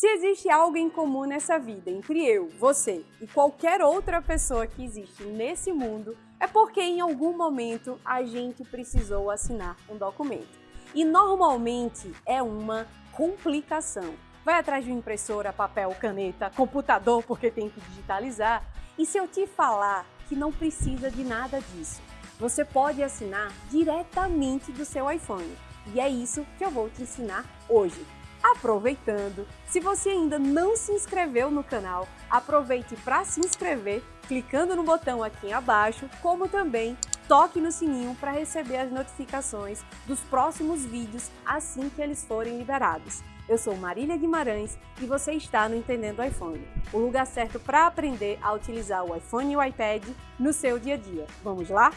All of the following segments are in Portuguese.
Se existe algo em comum nessa vida entre eu, você e qualquer outra pessoa que existe nesse mundo, é porque em algum momento a gente precisou assinar um documento. E normalmente é uma complicação. Vai atrás de uma impressora, papel, caneta, computador porque tem que digitalizar. E se eu te falar que não precisa de nada disso, você pode assinar diretamente do seu iPhone. E é isso que eu vou te ensinar hoje. Aproveitando, se você ainda não se inscreveu no canal, aproveite para se inscrever clicando no botão aqui abaixo, como também toque no sininho para receber as notificações dos próximos vídeos assim que eles forem liberados. Eu sou Marília Guimarães e você está no Entendendo iPhone, o lugar certo para aprender a utilizar o iPhone e o iPad no seu dia a dia. Vamos lá?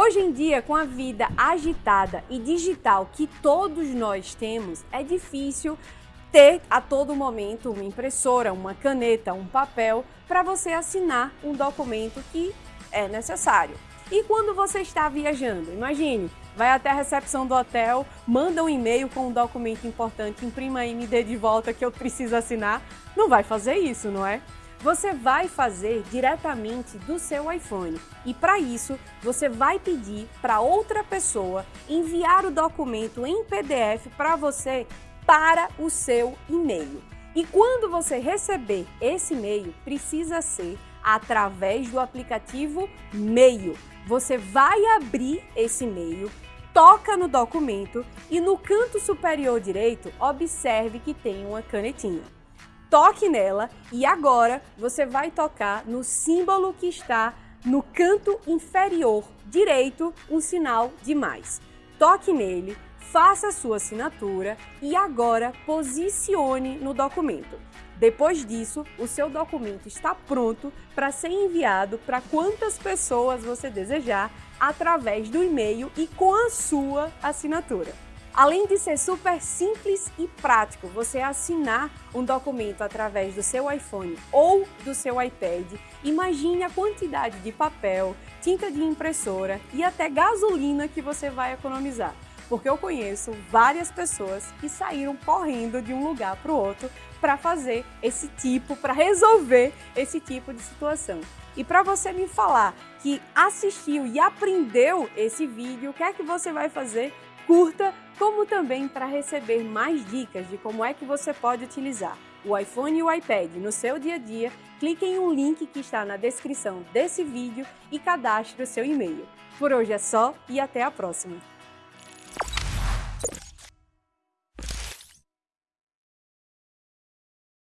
Hoje em dia, com a vida agitada e digital que todos nós temos, é difícil ter a todo momento uma impressora, uma caneta, um papel para você assinar um documento que é necessário. E quando você está viajando, imagine, vai até a recepção do hotel, manda um e-mail com um documento importante, imprima aí, me dê de volta que eu preciso assinar, não vai fazer isso, não é? Você vai fazer diretamente do seu iPhone. E para isso, você vai pedir para outra pessoa enviar o documento em PDF para você para o seu e-mail. E quando você receber esse e-mail, precisa ser através do aplicativo Mail. Você vai abrir esse e-mail, toca no documento e no canto superior direito, observe que tem uma canetinha toque nela e agora você vai tocar no símbolo que está no canto inferior direito, um sinal de mais. Toque nele, faça a sua assinatura e agora posicione no documento. Depois disso, o seu documento está pronto para ser enviado para quantas pessoas você desejar através do e-mail e com a sua assinatura. Além de ser super simples e prático você assinar um documento através do seu iPhone ou do seu iPad, imagine a quantidade de papel, tinta de impressora e até gasolina que você vai economizar. Porque eu conheço várias pessoas que saíram correndo de um lugar para o outro para fazer esse tipo, para resolver esse tipo de situação. E para você me falar que assistiu e aprendeu esse vídeo, o que é que você vai fazer? Curta, como também para receber mais dicas de como é que você pode utilizar o iPhone e o iPad no seu dia a dia, clique em um link que está na descrição desse vídeo e cadastre o seu e-mail. Por hoje é só e até a próxima!